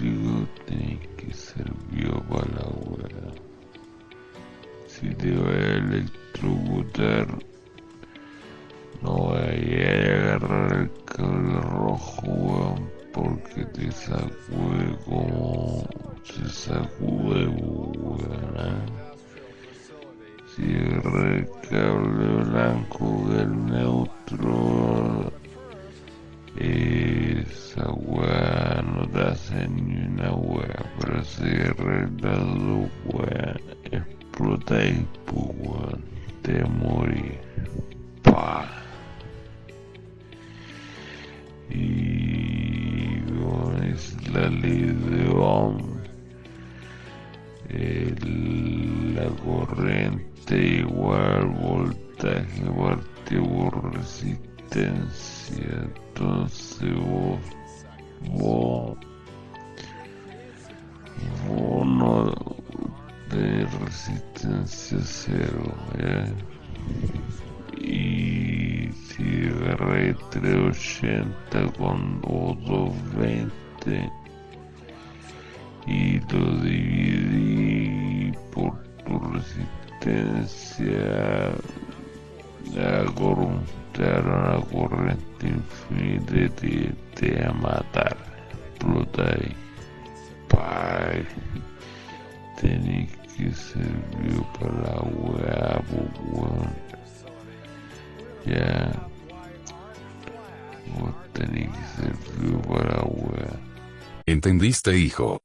digo, tenéis que ser bio para la wea. Si te va a electrocutar, no vayas a agarrar el cable rojo, weón, porque te sacude como se sacude, weón. ¿eh? Si agarré el cable blanco del neutro, ni una weá, pero si agarré las dos weá, explotáis, pues weón, te morí. Pa. Y bueno, es la ley de Ohm. La corriente igual voltaje partido por resistencia. Entonces vos, vos de resistencia cero, ¿ya? Y si agarré 380 con o 220 y lo dividí por tu resistencia, la cor- te dará una corriente infinita y te, te va a matar. Explota ahí. ¿Entendiste hijo?